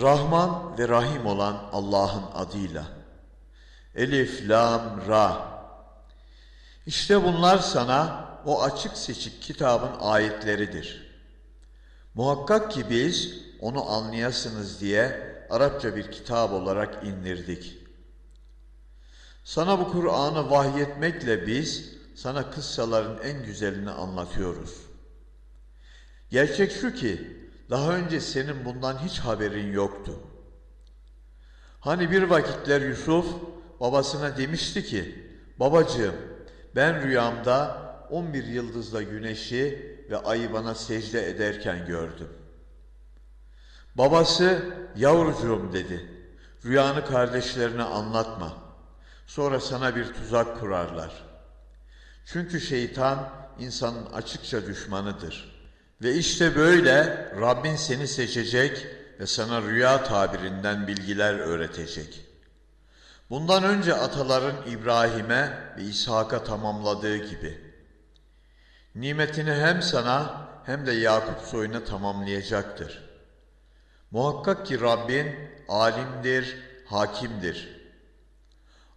Rahman ve Rahim olan Allah'ın adıyla. Elif, Lam, Ra. İşte bunlar sana o açık seçik kitabın ayetleridir. Muhakkak ki biz onu anlayasınız diye Arapça bir kitap olarak indirdik. Sana bu Kur'an'ı vahyetmekle biz sana kıssaların en güzelini anlatıyoruz. Gerçek şu ki daha önce senin bundan hiç haberin yoktu. Hani bir vakitler Yusuf babasına demişti ki, babacığım ben rüyamda 11 yıldızla güneşi ve ayı bana secde ederken gördüm. Babası yavrucuğum dedi, rüyanı kardeşlerine anlatma. Sonra sana bir tuzak kurarlar. Çünkü şeytan insanın açıkça düşmanıdır.'' Ve işte böyle Rabbin seni seçecek ve sana rüya tabirinden bilgiler öğretecek. Bundan önce ataların İbrahim'e ve İshak'a tamamladığı gibi. Nimetini hem sana hem de Yakup soyuna tamamlayacaktır. Muhakkak ki Rabbin alimdir, hakimdir.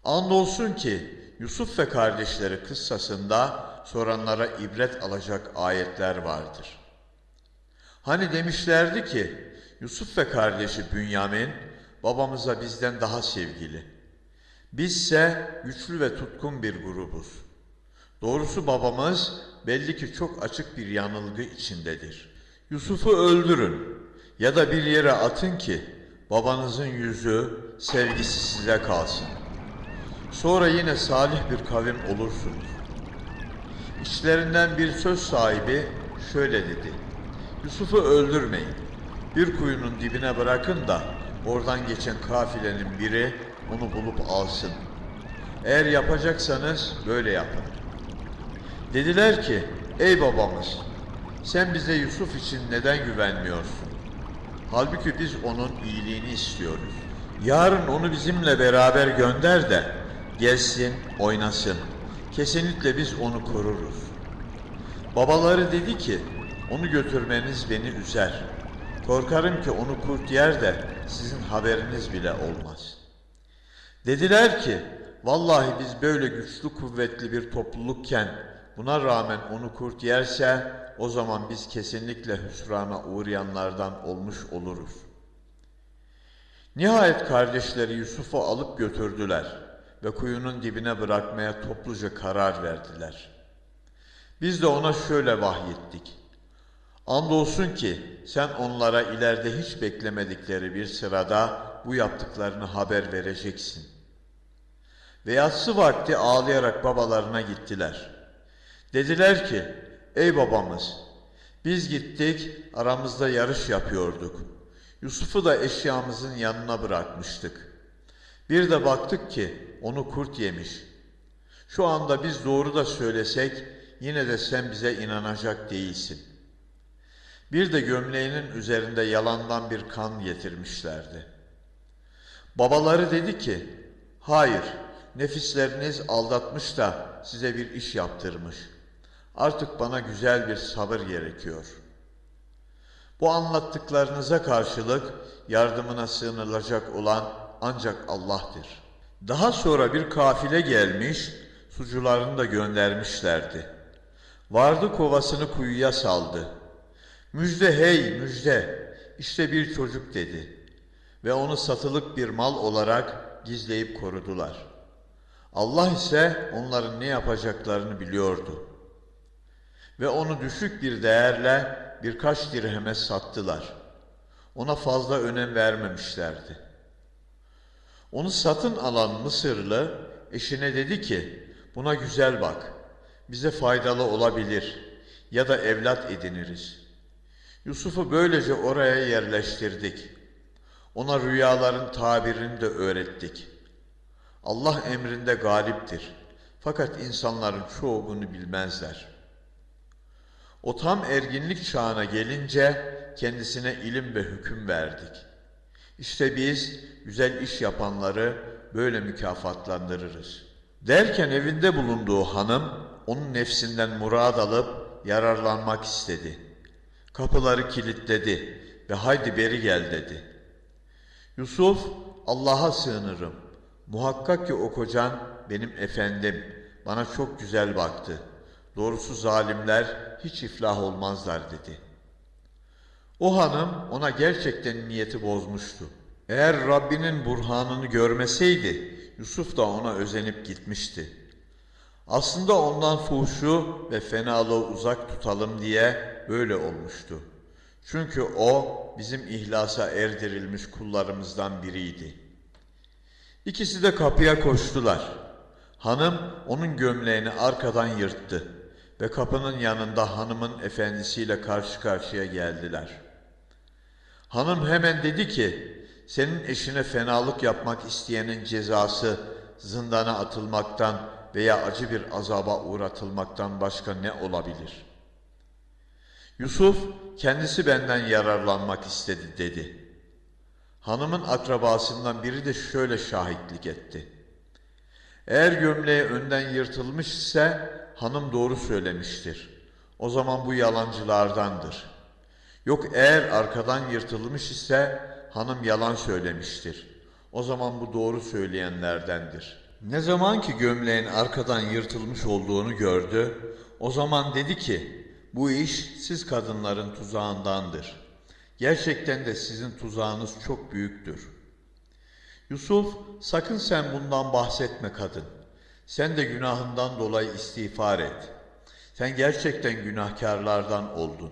Andolsun ki Yusuf ve kardeşleri kıssasında soranlara ibret alacak ayetler vardır.'' Hani demişlerdi ki Yusuf ve kardeşi Bünyamin babamıza bizden daha sevgili. Bizse güçlü ve tutkun bir grubuz. Doğrusu babamız belli ki çok açık bir yanılgı içindedir. Yusuf'u öldürün ya da bir yere atın ki babanızın yüzü, sevgisi size kalsın. Sonra yine salih bir kavim olursunuz. İçlerinden bir söz sahibi şöyle dedi. Yusuf'u öldürmeyin. Bir kuyunun dibine bırakın da oradan geçen kafilenin biri onu bulup alsın. Eğer yapacaksanız böyle yapın. Dediler ki, ey babamız, sen bize Yusuf için neden güvenmiyorsun? Halbuki biz onun iyiliğini istiyoruz. Yarın onu bizimle beraber gönder de gelsin, oynasın. Kesinlikle biz onu koruruz. Babaları dedi ki, onu götürmeniz beni üzer. Korkarım ki onu kurt yer de sizin haberiniz bile olmaz. Dediler ki, vallahi biz böyle güçlü kuvvetli bir toplulukken buna rağmen onu kurt yerse o zaman biz kesinlikle hüsrana uğrayanlardan olmuş oluruz. Nihayet kardeşleri Yusuf'u alıp götürdüler ve kuyunun dibine bırakmaya topluca karar verdiler. Biz de ona şöyle vahyettik. Andolsun ki sen onlara ileride hiç beklemedikleri bir sırada bu yaptıklarını haber vereceksin. Ve yatsı vakti ağlayarak babalarına gittiler. Dediler ki, ey babamız, biz gittik aramızda yarış yapıyorduk. Yusuf'u da eşyamızın yanına bırakmıştık. Bir de baktık ki onu kurt yemiş. Şu anda biz doğru da söylesek yine de sen bize inanacak değilsin.'' Bir de gömleğinin üzerinde yalandan bir kan getirmişlerdi. Babaları dedi ki, hayır, nefisleriniz aldatmış da size bir iş yaptırmış. Artık bana güzel bir sabır gerekiyor. Bu anlattıklarınıza karşılık yardımına sığınılacak olan ancak Allah'tır. Daha sonra bir kafile gelmiş, sucularını da göndermişlerdi. Vardı kovasını kuyuya saldı.'' Müjde hey müjde, işte bir çocuk dedi ve onu satılık bir mal olarak gizleyip korudular. Allah ise onların ne yapacaklarını biliyordu. Ve onu düşük bir değerle birkaç dirheme sattılar. Ona fazla önem vermemişlerdi. Onu satın alan Mısırlı eşine dedi ki, buna güzel bak, bize faydalı olabilir ya da evlat ediniriz.'' Yusuf'u böylece oraya yerleştirdik. Ona rüyaların tabirini de öğrettik. Allah emrinde galiptir. Fakat insanların çoğu bunu bilmezler. O tam erginlik çağına gelince kendisine ilim ve hüküm verdik. İşte biz güzel iş yapanları böyle mükafatlandırırız. Derken evinde bulunduğu hanım onun nefsinden murad alıp yararlanmak istedi.'' Kapıları kilitledi ve haydi beri gel dedi. Yusuf, Allah'a sığınırım. Muhakkak ki o kocan benim efendim. Bana çok güzel baktı. Doğrusu zalimler hiç iflah olmazlar dedi. O hanım ona gerçekten niyeti bozmuştu. Eğer Rabbinin burhanını görmeseydi Yusuf da ona özenip gitmişti. Aslında ondan fuhşu ve fenalığı uzak tutalım diye böyle olmuştu. Çünkü o bizim ihlasa erdirilmiş kullarımızdan biriydi. İkisi de kapıya koştular. Hanım onun gömleğini arkadan yırttı ve kapının yanında hanımın efendisiyle karşı karşıya geldiler. Hanım hemen dedi ki, senin eşine fenalık yapmak isteyenin cezası zindana atılmaktan veya acı bir azaba uğratılmaktan başka ne olabilir? Yusuf kendisi benden yararlanmak istedi dedi. Hanımın akrabasından biri de şöyle şahitlik etti. Eğer gömleği önden yırtılmış ise hanım doğru söylemiştir. O zaman bu yalancılardandır. Yok eğer arkadan yırtılmış ise hanım yalan söylemiştir. O zaman bu doğru söyleyenlerdendir. Ne zaman ki gömleğin arkadan yırtılmış olduğunu gördü, o zaman dedi ki, bu iş siz kadınların tuzağındandır. Gerçekten de sizin tuzağınız çok büyüktür. Yusuf, sakın sen bundan bahsetme kadın. Sen de günahından dolayı istiğfar et. Sen gerçekten günahkarlardan oldun.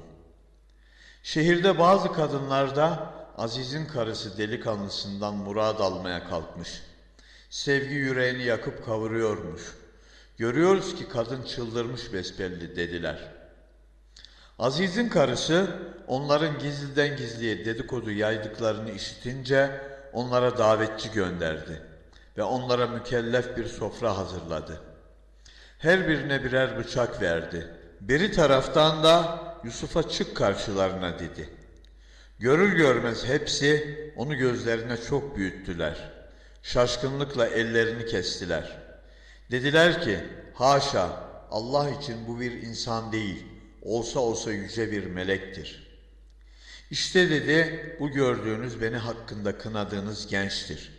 Şehirde bazı kadınlar da Aziz'in karısı delikanlısından murad almaya kalkmış. Sevgi yüreğini yakıp kavuruyormuş. Görüyoruz ki kadın çıldırmış besbelli dediler. Aziz'in karısı onların gizliden gizliye dedikodu yaydıklarını işitince onlara davetçi gönderdi ve onlara mükellef bir sofra hazırladı. Her birine birer bıçak verdi. Biri taraftan da Yusuf'a çık karşılarına dedi. Görür görmez hepsi onu gözlerine çok büyüttüler. Şaşkınlıkla ellerini kestiler. Dediler ki, haşa Allah için bu bir insan değil, olsa olsa yüce bir melektir. İşte dedi, bu gördüğünüz beni hakkında kınadığınız gençtir.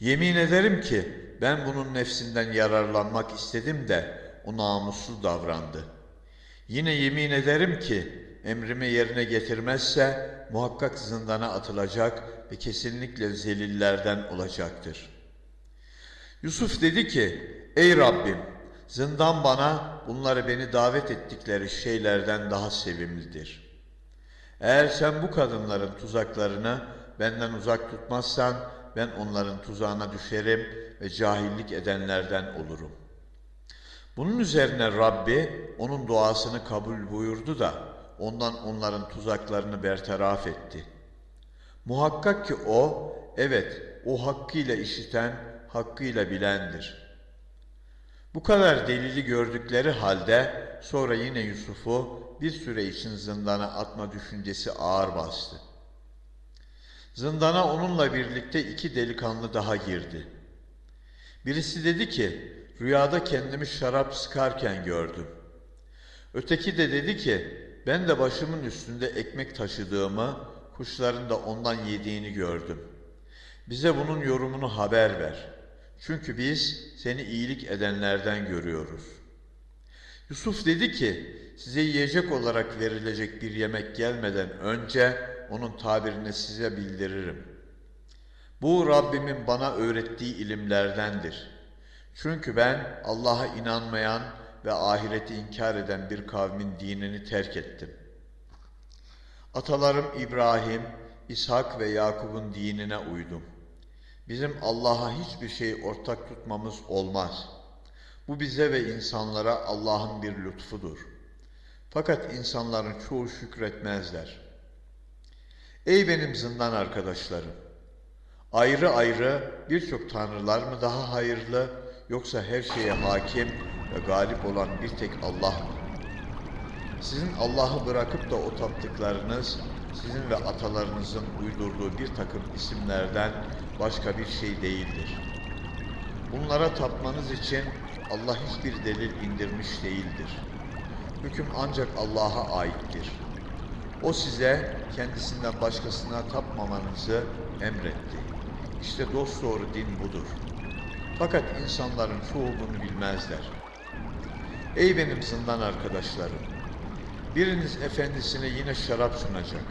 Yemin ederim ki ben bunun nefsinden yararlanmak istedim de o namuslu davrandı. Yine yemin ederim ki emrimi yerine getirmezse muhakkak zindana atılacak ve kesinlikle zelillerden olacaktır. Yusuf dedi ki, ey Rabbim zindan bana bunları beni davet ettikleri şeylerden daha sevimlidir. Eğer sen bu kadınların tuzaklarını benden uzak tutmazsan ben onların tuzağına düşerim ve cahillik edenlerden olurum. Bunun üzerine Rabbi onun duasını kabul buyurdu da ondan onların tuzaklarını bertaraf etti. Muhakkak ki o, evet o hakkıyla işiten, hakkıyla bilendir. Bu kadar delili gördükleri halde sonra yine Yusuf'u bir süre için zindana atma düşüncesi ağır bastı. Zindana onunla birlikte iki delikanlı daha girdi. Birisi dedi ki, rüyada kendimi şarap sıkarken gördüm. Öteki de dedi ki, ben de başımın üstünde ekmek taşıdığımı, kuşların da ondan yediğini gördüm. Bize bunun yorumunu haber ver. Çünkü biz seni iyilik edenlerden görüyoruz. Yusuf dedi ki, size yiyecek olarak verilecek bir yemek gelmeden önce onun tabirini size bildiririm. Bu Rabbimin bana öğrettiği ilimlerdendir. Çünkü ben Allah'a inanmayan ve ahireti inkar eden bir kavmin dinini terk ettim. Atalarım İbrahim, İshak ve Yakup'un dinine uydum. Bizim Allah'a hiçbir şey ortak tutmamız olmaz. Bu bize ve insanlara Allah'ın bir lütfudur. Fakat insanların çoğu şükretmezler. Ey benim zindan arkadaşlarım! Ayrı ayrı birçok tanrılar mı daha hayırlı yoksa her şeye hakim ve galip olan bir tek Allah mı? Sizin Allah'ı bırakıp da o taptıklarınız sizin ve atalarınızın uydurduğu bir takım isimlerden başka bir şey değildir. Bunlara tapmanız için Allah hiçbir delil indirmiş değildir. Hüküm ancak Allah'a aittir. O size kendisinden başkasına tapmamanızı emretti. İşte dosdoğru din budur. Fakat insanların çoğu bunu bilmezler. Ey benim zindan arkadaşlarım! Biriniz efendisine yine şarap sunacak.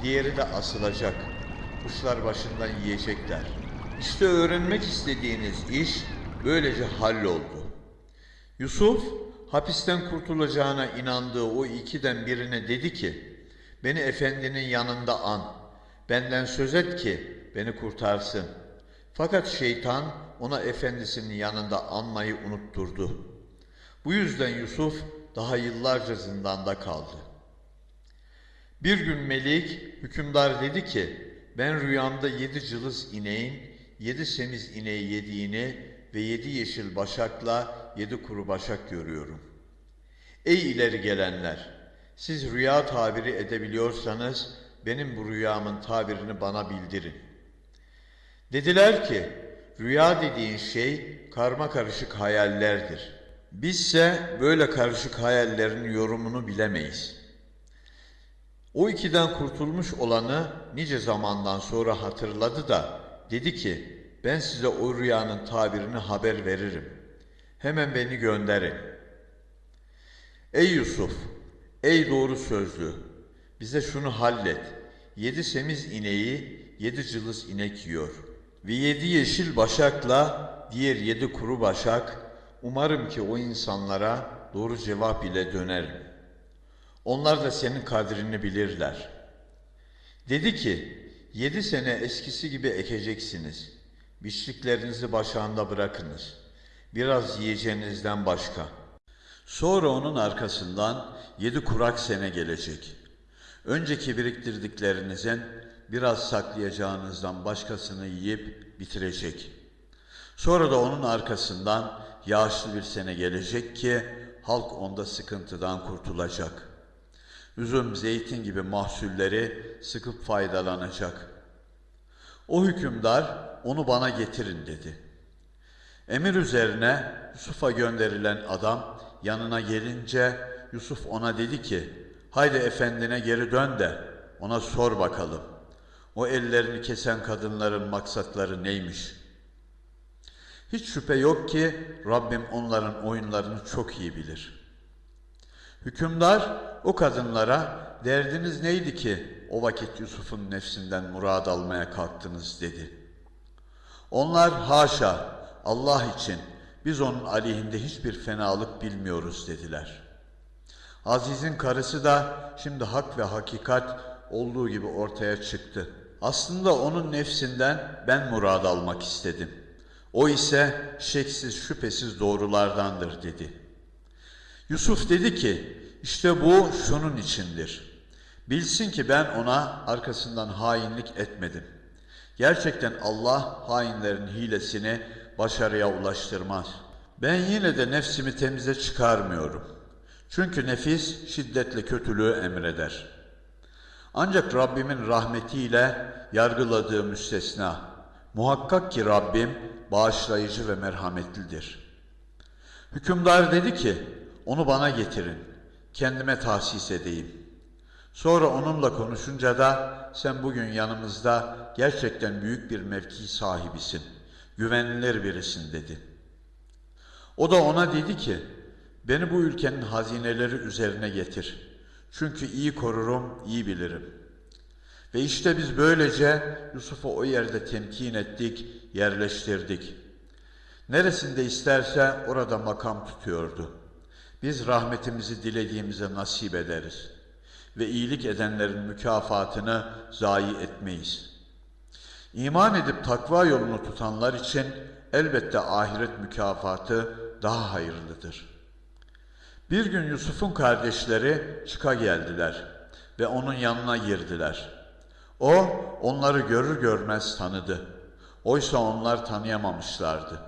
Diğeri de asılacak. Kuşlar başından yiyecekler. İşte öğrenmek istediğiniz iş böylece halloldu. Yusuf hapisten kurtulacağına inandığı o ikiden birine dedi ki, beni efendinin yanında an, benden söz et ki beni kurtarsın. Fakat şeytan ona efendisinin yanında anmayı unutturdu. Bu yüzden Yusuf daha yıllarca zindanda kaldı. Bir gün Melik hükümdar dedi ki, ben rüyamda yedi cılız ineğin, yedi semiz ineği yediğini ve yedi yeşil başakla yedi kuru başak görüyorum. Ey ileri gelenler! Siz rüya tabiri edebiliyorsanız benim bu rüyamın tabirini bana bildirin. Dediler ki, rüya dediğin şey karma karışık hayallerdir. Bizse böyle karışık hayallerin yorumunu bilemeyiz. O ikiden kurtulmuş olanı nice zamandan sonra hatırladı da dedi ki, ben size o rüyanın tabirini haber veririm. Hemen beni gönderin. Ey Yusuf, ey doğru sözlü, bize şunu hallet. Yedi semiz ineği yedi cılız inek yiyor. Ve yedi yeşil başakla diğer yedi kuru başak, umarım ki o insanlara doğru cevap ile dönerim. Onlar da senin kadrini bilirler. Dedi ki, yedi sene eskisi gibi ekeceksiniz. Biçliklerinizi başağında bırakınız. Biraz yiyeceğinizden başka. Sonra onun arkasından yedi kurak sene gelecek. Önceki biriktirdiklerinizin biraz saklayacağınızdan başkasını yiyip bitirecek. Sonra da onun arkasından yağışlı bir sene gelecek ki halk onda sıkıntıdan kurtulacak. Üzüm, zeytin gibi mahsulleri sıkıp faydalanacak. O hükümdar onu bana getirin dedi. Emir üzerine Yusuf'a gönderilen adam yanına gelince Yusuf ona dedi ki, haydi efendine geri dön de ona sor bakalım. O ellerini kesen kadınların maksatları neymiş? Hiç şüphe yok ki Rabbim onların oyunlarını çok iyi bilir. Hükümdar o kadınlara derdiniz neydi ki o vakit Yusuf'un nefsinden murad almaya kalktınız dedi. Onlar haşa Allah için biz onun aleyhinde hiçbir fenalık bilmiyoruz dediler. Aziz'in karısı da şimdi hak ve hakikat olduğu gibi ortaya çıktı. Aslında onun nefsinden ben murad almak istedim. O ise şeksiz şüphesiz doğrulardandır dedi. Yusuf dedi ki işte bu şunun içindir. Bilsin ki ben ona arkasından hainlik etmedim. Gerçekten Allah hainlerin hilesini başarıya ulaştırmaz. Ben yine de nefsimi temize çıkarmıyorum. Çünkü nefis şiddetle kötülüğü emreder. Ancak Rabbimin rahmetiyle yargıladığı müstesna. Muhakkak ki Rabbim bağışlayıcı ve merhametlidir. Hükümdar dedi ki, onu bana getirin, kendime tahsis edeyim. Sonra onunla konuşunca da sen bugün yanımızda gerçekten büyük bir mevki sahibisin, güvenilir birisin dedi. O da ona dedi ki, beni bu ülkenin hazineleri üzerine getir. Çünkü iyi korurum, iyi bilirim. Ve işte biz böylece Yusuf'u o yerde temkin ettik, yerleştirdik. Neresinde isterse orada makam tutuyordu. Biz rahmetimizi dilediğimize nasip ederiz ve iyilik edenlerin mükafatını zayi etmeyiz. İman edip takva yolunu tutanlar için elbette ahiret mükafatı daha hayırlıdır. Bir gün Yusuf'un kardeşleri çıka geldiler ve onun yanına girdiler. O onları görür görmez tanıdı. Oysa onlar tanıyamamışlardı.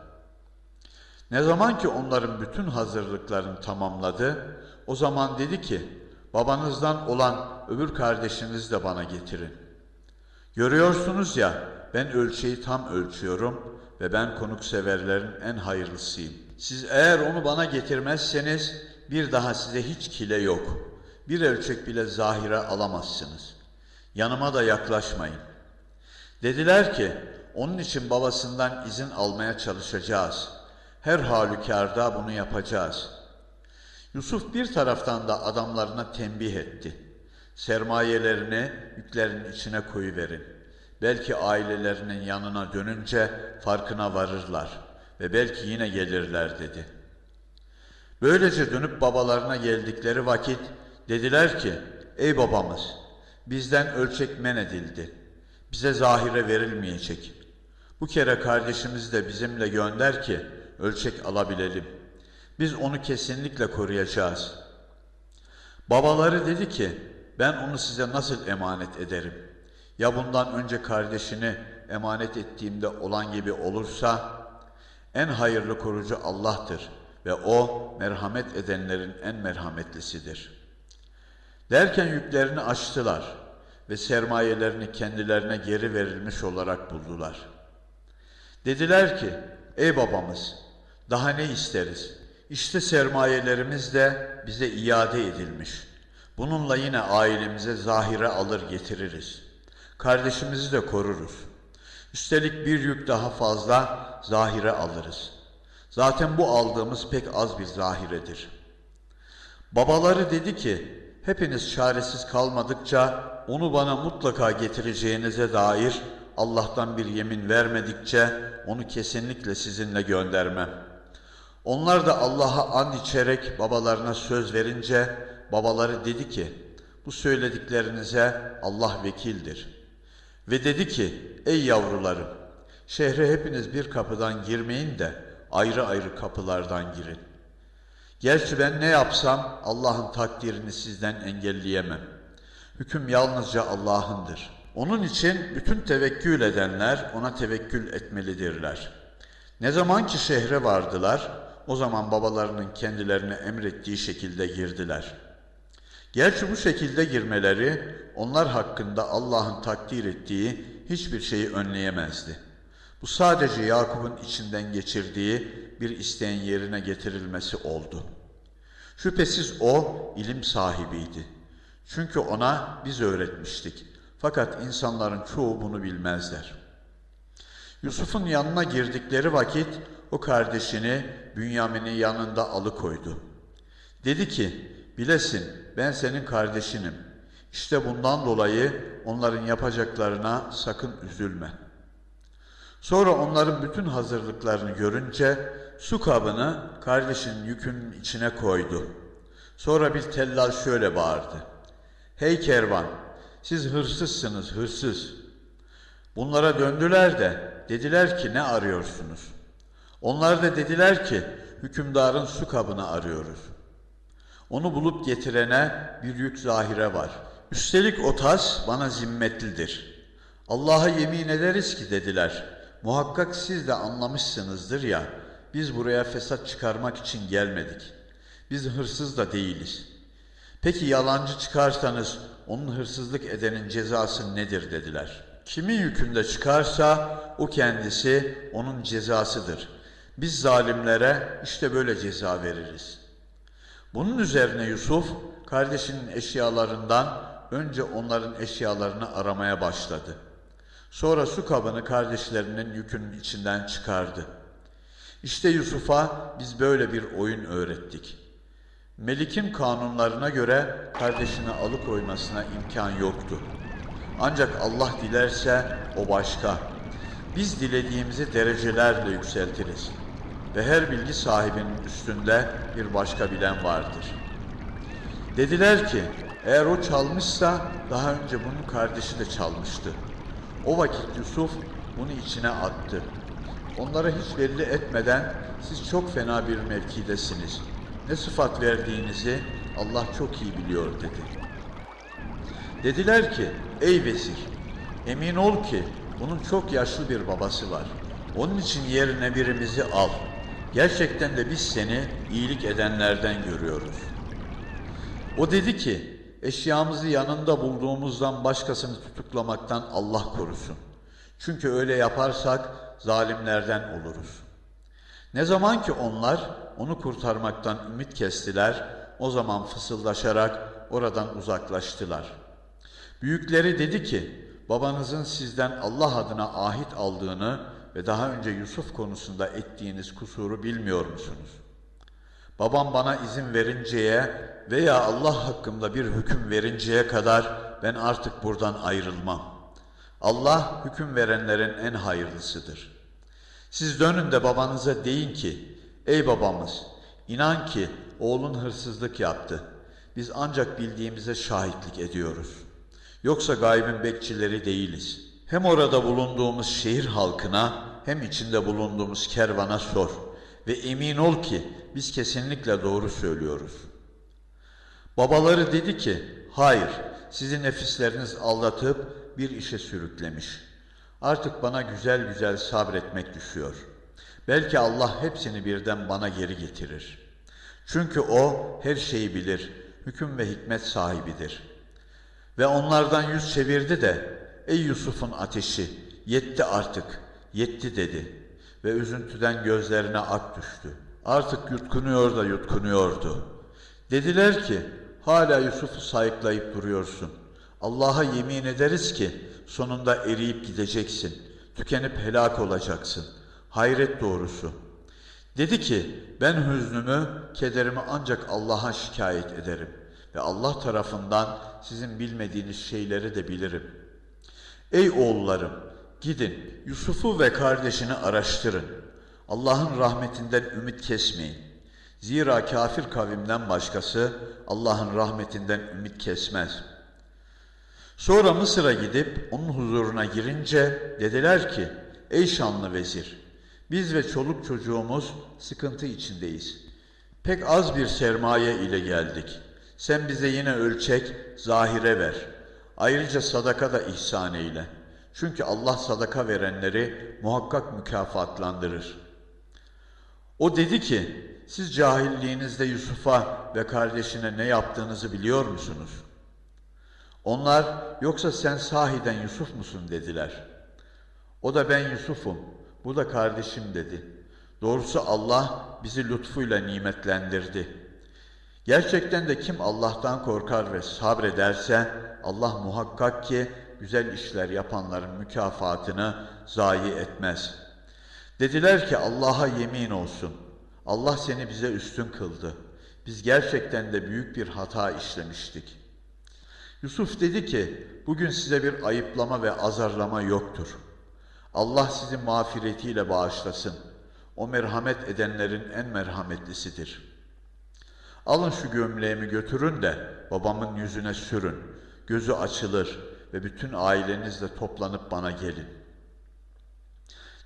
Ne zaman ki onların bütün hazırlıklarını tamamladı, o zaman dedi ki, babanızdan olan öbür kardeşinizi de bana getirin. Görüyorsunuz ya, ben ölçeği tam ölçüyorum ve ben konukseverlerin en hayırlısıyım. Siz eğer onu bana getirmezseniz bir daha size hiç kile yok Bir ölçek bile zahire alamazsınız. Yanıma da yaklaşmayın. Dediler ki, onun için babasından izin almaya çalışacağız. Her halükarda bunu yapacağız. Yusuf bir taraftan da adamlarına tembih etti. Sermayelerini yüklerin içine koyuverin. Belki ailelerinin yanına dönünce farkına varırlar ve belki yine gelirler dedi. Böylece dönüp babalarına geldikleri vakit dediler ki, ey babamız bizden ölçek men edildi. Bize zahire verilmeyecek. Bu kere kardeşimizi de bizimle gönder ki ölçek alabilelim. Biz onu kesinlikle koruyacağız. Babaları dedi ki, ben onu size nasıl emanet ederim? Ya bundan önce kardeşini emanet ettiğimde olan gibi olursa, en hayırlı korucu Allah'tır ve O merhamet edenlerin en merhametlisidir. Derken yüklerini açtılar ve sermayelerini kendilerine geri verilmiş olarak buldular. Dediler ki, ey babamız, daha ne isteriz? İşte sermayelerimiz de bize iade edilmiş. Bununla yine ailemize zahire alır getiririz. Kardeşimizi de koruruz. Üstelik bir yük daha fazla zahire alırız. Zaten bu aldığımız pek az bir zahiredir. Babaları dedi ki, hepiniz çaresiz kalmadıkça onu bana mutlaka getireceğinize dair Allah'tan bir yemin vermedikçe onu kesinlikle sizinle göndermem. Onlar da Allah'a and içerek babalarına söz verince babaları dedi ki, bu söylediklerinize Allah vekildir. Ve dedi ki, ey yavrularım, şehre hepiniz bir kapıdan girmeyin de ayrı ayrı kapılardan girin. Gerçi ben ne yapsam Allah'ın takdirini sizden engelleyemem. Hüküm yalnızca Allah'ındır. Onun için bütün tevekkül edenler ona tevekkül etmelidirler. Ne zaman ki şehre vardılar, o zaman babalarının kendilerine emrettiği şekilde girdiler. Gerçi bu şekilde girmeleri onlar hakkında Allah'ın takdir ettiği hiçbir şeyi önleyemezdi. Bu sadece Yakup'un içinden geçirdiği bir isteğin yerine getirilmesi oldu. Şüphesiz o ilim sahibiydi. Çünkü ona biz öğretmiştik. Fakat insanların çoğu bunu bilmezler. Yusuf'un yanına girdikleri vakit o kardeşini Bünyamin'in yanında alıkoydu. Dedi ki, bilesin ben senin kardeşinim. İşte bundan dolayı onların yapacaklarına sakın üzülme. Sonra onların bütün hazırlıklarını görünce su kabını kardeşinin yükünün içine koydu. Sonra bir tellal şöyle bağırdı. Hey kervan, siz hırsızsınız, hırsız. Bunlara döndüler de dediler ki ne arıyorsunuz? Onlar da dediler ki hükümdarın su kabını arıyoruz. Onu bulup getirene bir yük zahire var. Üstelik o tas bana zimmetlidir. Allah'a yemin ederiz ki dediler. Muhakkak siz de anlamışsınızdır ya, biz buraya fesat çıkarmak için gelmedik. Biz hırsız da değiliz. Peki yalancı çıkarsanız onun hırsızlık edenin cezası nedir dediler. Kimin yükünde çıkarsa o kendisi onun cezasıdır. Biz zalimlere işte böyle ceza veririz. Bunun üzerine Yusuf kardeşinin eşyalarından önce onların eşyalarını aramaya başladı. Sonra su kabını kardeşlerinin yükünün içinden çıkardı. İşte Yusuf'a biz böyle bir oyun öğrettik. Melik'in kanunlarına göre kardeşini alıkoymasına imkan yoktu. Ancak Allah dilerse o başka. Biz dilediğimizi derecelerle yükseltiriz. Ve her bilgi sahibinin üstünde bir başka bilen vardır. Dediler ki, eğer o çalmışsa daha önce bunun kardeşi de çalmıştı. O vakit Yusuf bunu içine attı. Onlara hiç belli etmeden siz çok fena bir mevkidesiniz. Ne sıfat verdiğinizi Allah çok iyi biliyor dedi. Dediler ki, ey vezir, emin ol ki bunun çok yaşlı bir babası var. Onun için yerine birimizi al. Gerçekten de biz seni iyilik edenlerden görüyoruz. O dedi ki, eşyamızı yanında bulduğumuzdan başkasını tutuklamaktan Allah korusun. Çünkü öyle yaparsak zalimlerden oluruz. Ne zaman ki onlar onu kurtarmaktan ümit kestiler, o zaman fısıldaşarak oradan uzaklaştılar. Büyükleri dedi ki, babanızın sizden Allah adına ahit aldığını ve daha önce Yusuf konusunda ettiğiniz kusuru bilmiyor musunuz? Babam bana izin verinceye veya Allah hakkında bir hüküm verinceye kadar ben artık buradan ayrılmam. Allah hüküm verenlerin en hayırlısıdır. Siz dönün de babanıza deyin ki, ey babamız, inan ki oğlun hırsızlık yaptı. Biz ancak bildiğimize şahitlik ediyoruz. Yoksa gaybin bekçileri değiliz. Hem orada bulunduğumuz şehir halkına hem içinde bulunduğumuz kervana sor ve emin ol ki biz kesinlikle doğru söylüyoruz. Babaları dedi ki, hayır, sizi nefisleriniz aldatıp bir işe sürüklemiş. Artık bana güzel güzel sabretmek düşüyor. Belki Allah hepsini birden bana geri getirir. Çünkü O her şeyi bilir, hüküm ve hikmet sahibidir. Ve onlardan yüz çevirdi de, ey Yusuf'un ateşi, yetti artık, yetti dedi. Ve üzüntüden gözlerine ak düştü. Artık yutkunuyor da yutkunuyordu. Dediler ki, hala Yusuf'u sayıklayıp duruyorsun. Allah'a yemin ederiz ki, sonunda eriyip gideceksin, tükenip helak olacaksın. Hayret doğrusu. Dedi ki, ben hüznümü, kederimi ancak Allah'a şikayet ederim ve Allah tarafından sizin bilmediğiniz şeyleri de bilirim. Ey oğullarım, gidin Yusuf'u ve kardeşini araştırın. Allah'ın rahmetinden ümit kesmeyin. Zira kafir kavimden başkası Allah'ın rahmetinden ümit kesmez. Sonra Mısır'a gidip onun huzuruna girince dediler ki, ey şanlı vezir, biz ve çoluk çocuğumuz sıkıntı içindeyiz. Pek az bir sermaye ile geldik. Sen bize yine ölçek, zahire ver. Ayrıca sadaka da ihsan eyle. Çünkü Allah sadaka verenleri muhakkak mükafatlandırır. O dedi ki, siz cahilliğinizde Yusuf'a ve kardeşine ne yaptığınızı biliyor musunuz? Onlar, yoksa sen sahiden Yusuf musun dediler. O da ben Yusuf'um, bu da kardeşim dedi. Doğrusu Allah bizi lütfuyla nimetlendirdi. Gerçekten de kim Allah'tan korkar ve sabrederse Allah muhakkak ki güzel işler yapanların mükafatını zayi etmez. Dediler ki Allah'a yemin olsun. Allah seni bize üstün kıldı. Biz gerçekten de büyük bir hata işlemiştik. Yusuf dedi ki, bugün size bir ayıplama ve azarlama yoktur. Allah sizi mağfiretiyle bağışlasın. O merhamet edenlerin en merhametlisidir. Alın şu gömleğimi götürün de babamın yüzüne sürün. Gözü açılır ve bütün ailenizle toplanıp bana gelin.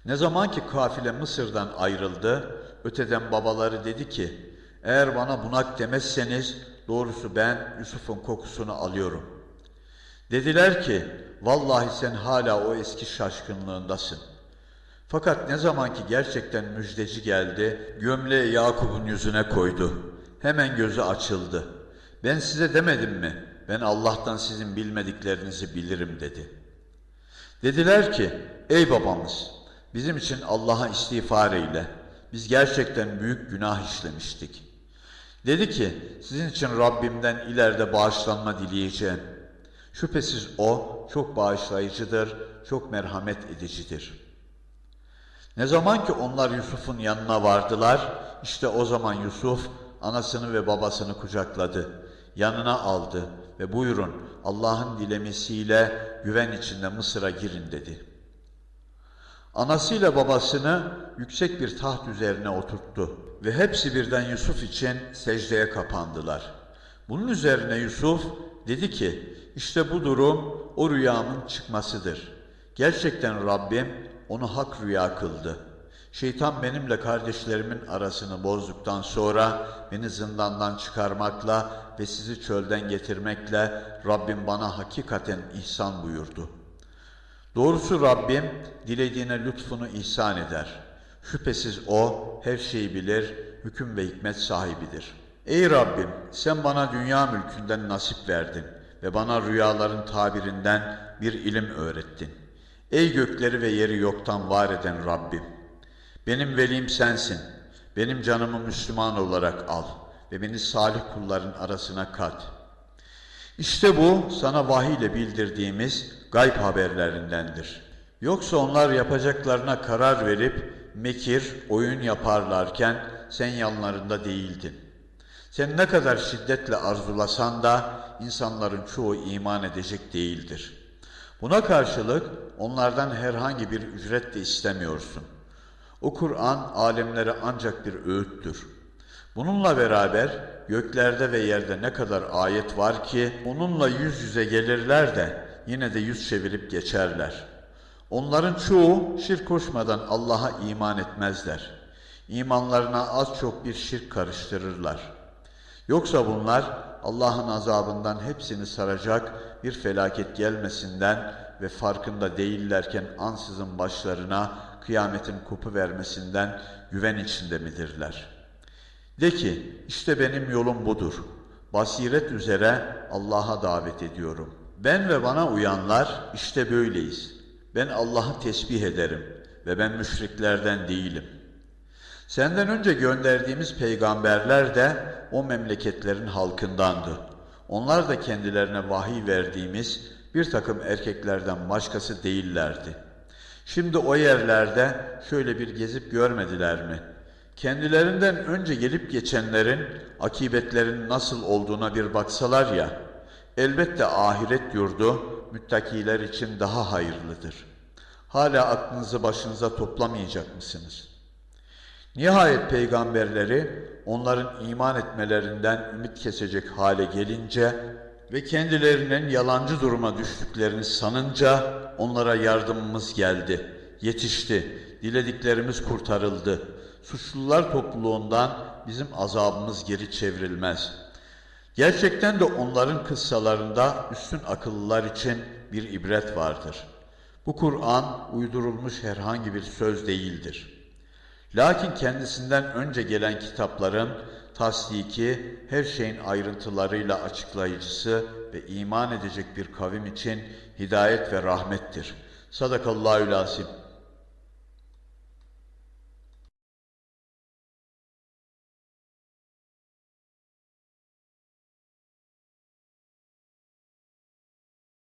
Ne zaman ki kafile Mısır'dan ayrıldı, öteden babaları dedi ki, eğer bana bunak demezseniz doğrusu ben Yusuf'un kokusunu alıyorum. Dediler ki, vallahi sen hala o eski şaşkınlığındasın. Fakat ne zaman ki gerçekten müjdeci geldi, gömleği Yakup'un yüzüne koydu. Hemen gözü açıldı. Ben size demedim mi? Ben Allah'tan sizin bilmediklerinizi bilirim dedi. Dediler ki, ey babamız, bizim için Allah'a istiğfar eyle. Biz gerçekten büyük günah işlemiştik. Dedi ki, sizin için Rabbimden ileride bağışlanma dileyeceğim. Şüphesiz O çok bağışlayıcıdır, çok merhamet edicidir. Ne zaman ki onlar Yusuf'un yanına vardılar, işte o zaman Yusuf anasını ve babasını kucakladı, yanına aldı ve buyurun Allah'ın dilemesiyle güven içinde Mısır'a girin dedi. Anasıyla babasını yüksek bir taht üzerine oturttu ve hepsi birden Yusuf için secdeye kapandılar. Bunun üzerine Yusuf dedi ki, işte bu durum o rüyamın çıkmasıdır. Gerçekten Rabbim onu hak rüya kıldı. Şeytan benimle kardeşlerimin arasını bozduktan sonra beni zindandan çıkarmakla ve sizi çölden getirmekle Rabbim bana hakikaten ihsan buyurdu. Doğrusu Rabbim dilediğine lütfunu ihsan eder. Şüphesiz O her şeyi bilir, hüküm ve hikmet sahibidir. Ey Rabbim sen bana dünya mülkünden nasip verdin ve bana rüyaların tabirinden bir ilim öğrettin. Ey gökleri ve yeri yoktan var eden Rabbim! Benim velim sensin. Benim canımı Müslüman olarak al ve beni salih kulların arasına kat. İşte bu sana vahiy ile bildirdiğimiz gayb haberlerindendir. Yoksa onlar yapacaklarına karar verip mekir, oyun yaparlarken sen yanlarında değildin. Sen ne kadar şiddetle arzulasan da insanların çoğu iman edecek değildir. Buna karşılık onlardan herhangi bir ücret de istemiyorsun. O Kur'an alemlere ancak bir öğüttür. Bununla beraber göklerde ve yerde ne kadar ayet var ki onunla yüz yüze gelirler de yine de yüz çevirip geçerler. Onların çoğu şirk koşmadan Allah'a iman etmezler. İmanlarına az çok bir şirk karıştırırlar. Yoksa bunlar Allah'ın azabından hepsini saracak bir felaket gelmesinden ve farkında değillerken ansızın başlarına kıyametin kopu vermesinden güven içinde midirler? De ki işte benim yolum budur. Basiret üzere Allah'a davet ediyorum. Ben ve bana uyanlar işte böyleyiz. Ben Allah'ı tesbih ederim ve ben müşriklerden değilim. Senden önce gönderdiğimiz peygamberler de o memleketlerin halkındandı. Onlar da kendilerine vahiy verdiğimiz bir takım erkeklerden başkası değillerdi. Şimdi o yerlerde şöyle bir gezip görmediler mi? Kendilerinden önce gelip geçenlerin akibetlerin nasıl olduğuna bir baksalar ya, elbette ahiret yurdu müttakiler için daha hayırlıdır. Hala aklınızı başınıza toplamayacak mısınız? Nihayet peygamberleri onların iman etmelerinden ümit kesecek hale gelince ve kendilerinin yalancı duruma düştüklerini sanınca onlara yardımımız geldi, yetişti, dilediklerimiz kurtarıldı. Suçlular topluluğundan bizim azabımız geri çevrilmez. Gerçekten de onların kıssalarında üstün akıllılar için bir ibret vardır. Bu Kur'an uydurulmuş herhangi bir söz değildir. Lakin kendisinden önce gelen kitapların tasdiki, her şeyin ayrıntılarıyla açıklayıcısı ve iman edecek bir kavim için hidayet ve rahmettir. Sadakallahü asim.